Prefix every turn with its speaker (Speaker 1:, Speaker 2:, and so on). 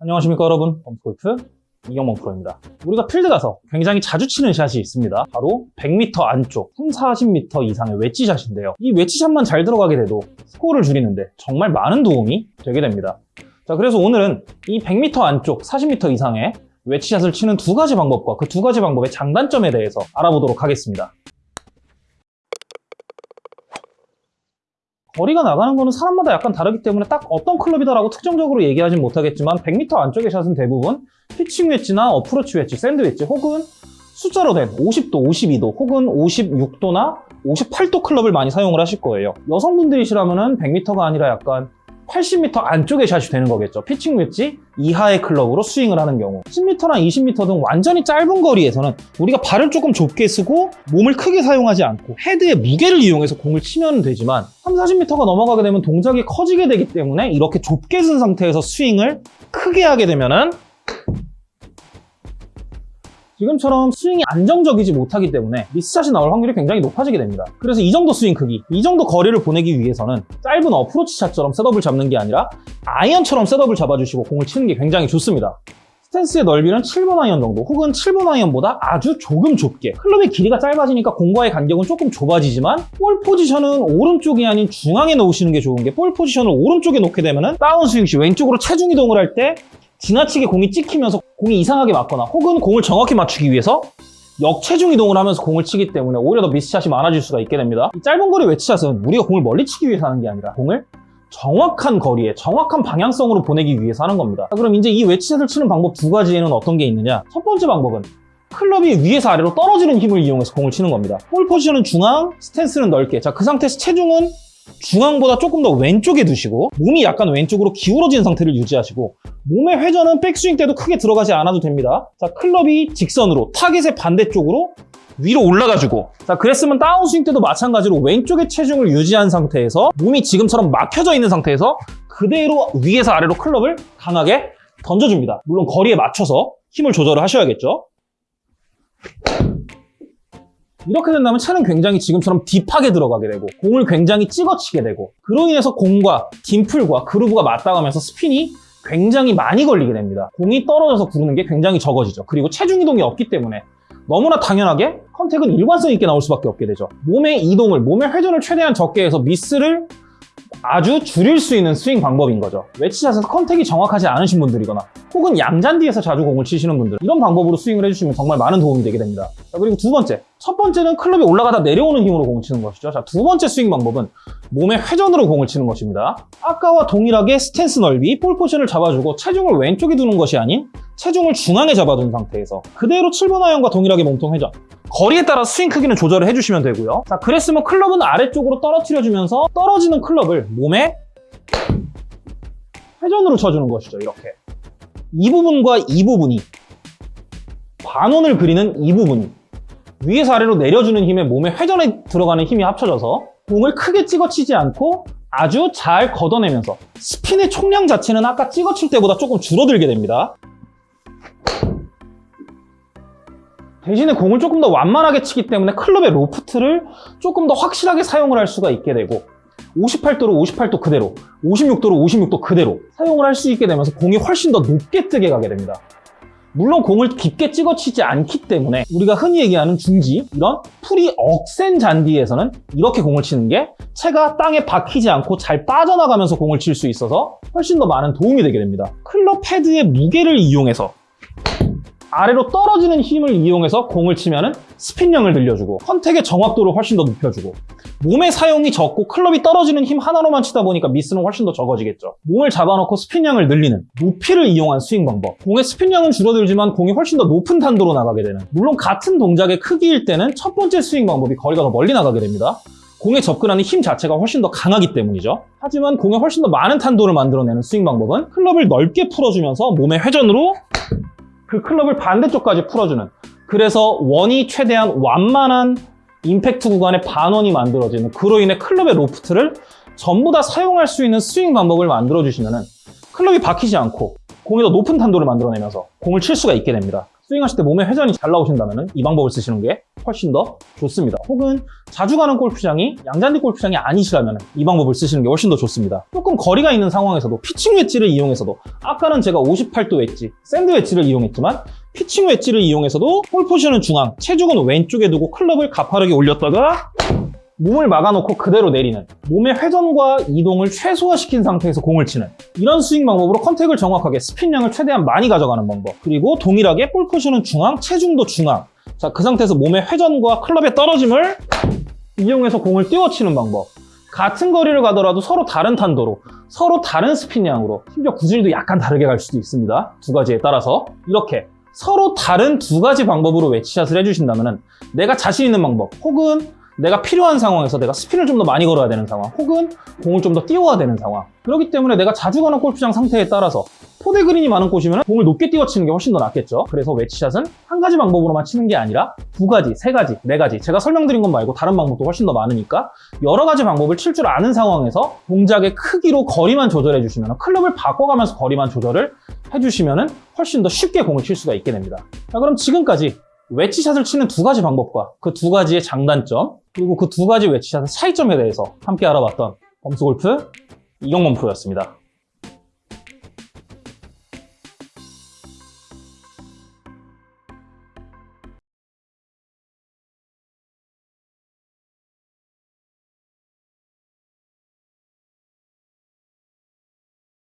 Speaker 1: 안녕하십니까 여러분. 범스골프 이경범 프로입니다. 우리가 필드 가서 굉장히 자주 치는 샷이 있습니다. 바로 100m 안쪽 3, 40m 이상의 웨지샷인데요. 이 웨지샷만 잘 들어가게 돼도 스코어를 줄이는데 정말 많은 도움이 되게 됩니다. 자 그래서 오늘은 이 100m 안쪽 40m 이상의 웨지샷을 치는 두 가지 방법과 그 두 가지 방법의 장단점에 대해서 알아보도록 하겠습니다 거리가 나가는 거는 사람마다 약간 다르기 때문에 딱 어떤 클럽이다라고 특정적으로 얘기하진 못하겠지만 100m 안쪽의 샷은 대부분 피칭 웨지나 어프로치 웨지, 샌드 웨지 혹은 숫자로 된 50도, 52도 혹은 56도나 58도 클럽을 많이 사용을 하실 거예요. 여성분들이시라면 100m가 아니라 약간 80m 안쪽의 샷이 되는 거겠죠. 피칭 웨지 이하의 클럽으로 스윙을 하는 경우 10m나 20m 등 완전히 짧은 거리에서는 우리가 발을 조금 좁게 쓰고 몸을 크게 사용하지 않고 헤드의 무게를 이용해서 공을 치면 되지만 3, 40m가 넘어가게 되면 동작이 커지게 되기 때문에 이렇게 좁게 쓴 상태에서 스윙을 크게 하게 되면 은 지금처럼 스윙이 안정적이지 못하기 때문에 미스샷이 나올 확률이 굉장히 높아지게 됩니다. 그래서 이 정도 스윙 크기, 이 정도 거리를 보내기 위해서는 짧은 어프로치 샷처럼 setup을 잡는 게 아니라 아이언처럼 setup을 잡아주시고 공을 치는 게 굉장히 좋습니다. 스탠스의 넓이는 7번 아이언 정도 혹은 7번 아이언보다 아주 조금 좁게 클럽의 길이가 짧아지니까 공과의 간격은 조금 좁아지지만 볼 포지션은 오른쪽이 아닌 중앙에 놓으시는 게 좋은 게 볼 포지션을 오른쪽에 놓게 되면 다운스윙 시 왼쪽으로 체중 이동을 할 때 지나치게 공이 찍히면서 공이 이상하게 맞거나 혹은 공을 정확히 맞추기 위해서 역체중 이동을 하면서 공을 치기 때문에 오히려 더 미스샷이 많아질 수가 있게 됩니다. 이 짧은 거리 웨치샷은 우리가 공을 멀리 치기 위해서 하는 게 아니라 공을 정확한 거리에 정확한 방향성으로 보내기 위해서 하는 겁니다. 자, 그럼 이제 이 웨치샷을 치는 방법 두 가지에는 어떤 게 있느냐? 첫 번째 방법은 클럽이 위에서 아래로 떨어지는 힘을 이용해서 공을 치는 겁니다. 볼 포지션은 중앙, 스탠스는 넓게. 자, 그 상태에서 체중은 중앙보다 조금 더 왼쪽에 두시고 몸이 약간 왼쪽으로 기울어진 상태를 유지하시고 몸의 회전은 백스윙 때도 크게 들어가지 않아도 됩니다. 자, 클럽이 직선으로 타겟의 반대쪽으로 위로 올라가지고 자 그랬으면 다운스윙 때도 마찬가지로 왼쪽의 체중을 유지한 상태에서 몸이 지금처럼 막혀져 있는 상태에서 그대로 위에서 아래로 클럽을 강하게 던져줍니다. 물론 거리에 맞춰서 힘을 조절을 하셔야겠죠. 이렇게 된다면 차는 굉장히 지금처럼 딥하게 들어가게 되고 공을 굉장히 찍어치게 되고 그로 인해서 공과 딤플과 그루브가 맞닿으면서 스핀이 굉장히 많이 걸리게 됩니다. 공이 떨어져서 구르는 게 굉장히 적어지죠. 그리고 체중 이동이 없기 때문에 너무나 당연하게 contact은 일관성 있게 나올 수밖에 없게 되죠. 몸의 이동을, 몸의 회전을 최대한 적게 해서 미스를 아주 줄일 수 있는 스윙 방법인 거죠. 웨지샷에서 contact이 정확하지 않으신 분들이거나 혹은 양잔디에서 자주 공을 치시는 분들 이런 방법으로 스윙을 해주시면 정말 많은 도움이 되게 됩니다. 자, 그리고 두 번째, 첫 번째는 클럽이 올라가다 내려오는 힘으로 공을 치는 것이죠. 자, 두 번째 스윙 방법은 몸의 회전으로 공을 치는 것입니다. 아까와 동일하게 스탠스 넓이, 볼 포지션을 잡아주고 체중을 왼쪽에 두는 것이 아닌 체중을 중앙에 잡아둔 상태에서 그대로 7번 아이언과 동일하게 몸통 회전 거리에 따라 스윙 크기는 조절을 해주시면 되고요. 자, 그랬으면 클럽은 아래쪽으로 떨어뜨려주면서 떨어지는 클럽을 몸에 회전으로 쳐주는 것이죠. 이렇게. 이 부분과 이 부분이 반원을 그리는 이 부분이 위에서 아래로 내려주는 힘에 몸의 회전에 들어가는 힘이 합쳐져서 공을 크게 찍어치지 않고 아주 잘 걷어내면서 스핀의 총량 자체는 아까 찍어칠 때보다 조금 줄어들게 됩니다. 대신에 공을 조금 더 완만하게 치기 때문에 클럽의 로프트를 조금 더 확실하게 사용을 할 수가 있게 되고 58도로 58도 그대로 56도로 56도 그대로 사용을 할 수 있게 되면서 공이 훨씬 더 높게 뜨게 가게 됩니다. 물론 공을 깊게 찍어치지 않기 때문에 우리가 흔히 얘기하는 중지 이런 풀이 억센 잔디에서는 이렇게 공을 치는 게 채가 땅에 박히지 않고 잘 빠져나가면서 공을 칠 수 있어서 훨씬 더 많은 도움이 되게 됩니다. 클럽 헤드의 무게를 이용해서 아래로 떨어지는 힘을 이용해서 공을 치면 스핀량을 늘려주고 contact의 정확도를 훨씬 더 높여주고 몸의 사용이 적고 클럽이 떨어지는 힘 하나로만 치다 보니까 미스는 훨씬 더 적어지겠죠. 몸을 잡아놓고 스핀량을 늘리는 높이를 이용한 스윙 방법. 공의 스핀량은 줄어들지만 공이 훨씬 더 높은 탄도로 나가게 되는 물론 같은 동작의 크기일 때는 첫 번째 스윙 방법이 거리가 더 멀리 나가게 됩니다. 공에 접근하는 힘 자체가 훨씬 더 강하기 때문이죠. 하지만 공에 훨씬 더 많은 탄도를 만들어내는 스윙 방법은 클럽을 넓게 풀어주면서 몸의 회전으로 그 클럽을 반대쪽까지 풀어주는 그래서 원이 최대한 완만한 임팩트 구간의 반원이 만들어지는 그로 인해 클럽의 로프트를 전부 다 사용할 수 있는 스윙 방법을 만들어 주시면 클럽이 박히지 않고 공이 더 높은 탄도를 만들어내면서 공을 칠 수가 있게 됩니다. 스윙하실 때 몸에 회전이 잘 나오신다면 이 방법을 쓰시는 게 훨씬 더 좋습니다. 혹은 자주 가는 골프장이 양잔디 골프장이 아니시라면 이 방법을 쓰시는 게 훨씬 더 좋습니다. 조금 거리가 있는 상황에서도 피칭 웨지를 이용해서도 아까는 제가 58도 웨지, 샌드 웨지를 이용했지만 피칭 웨지를 이용해서도 볼 포지션은 중앙, 체중은 왼쪽에 두고 클럽을 가파르게 올렸다가 몸을 막아놓고 그대로 내리는 몸의 회전과 이동을 최소화시킨 상태에서 공을 치는 이런 스윙 방법으로 contact을 정확하게 스핀량을 최대한 많이 가져가는 방법. 그리고 동일하게 볼 포지션은 중앙, 체중도 중앙. 자 그 상태에서 몸의 회전과 클럽의 떨어짐을 이용해서 공을 띄워치는 방법. 같은 거리를 가더라도 서로 다른 탄도로 서로 다른 스핀량으로 심지어 구질도 약간 다르게 갈 수도 있습니다. 두 가지에 따라서. 이렇게 서로 다른 두 가지 방법으로 웨치샷을 해주신다면 내가 자신 있는 방법 혹은 내가 필요한 상황에서 내가 스핀을 좀더 많이 걸어야 되는 상황 혹은 공을 좀 더 띄워야 되는 상황. 그렇기 때문에 내가 자주 가는 골프장 상태에 따라서 포대 그린이 많은 곳이면 공을 높게 띄워치는 게 훨씬 더 낫겠죠. 그래서 웨치샷은 한 가지 방법으로만 치는 게 아니라 두 가지, 세 가지, 네 가지. 제가 설명드린 것 말고 다른 방법도 훨씬 더 많으니까 여러 가지 방법을 칠 줄 아는 상황에서 동작의 크기로 거리만 조절해 주시면 클럽을 바꿔가면서 거리만 조절을 해 주시면 훨씬 더 쉽게 공을 칠 수가 있게 됩니다. 자 그럼 지금까지 웨치샷을 치는 두 가지 방법과 그 두 가지의 장단점 그리고 그 두 가지 웨치샷의 차이점에 대해서 함께 알아봤던 범스골프 이경범 프로였습니다.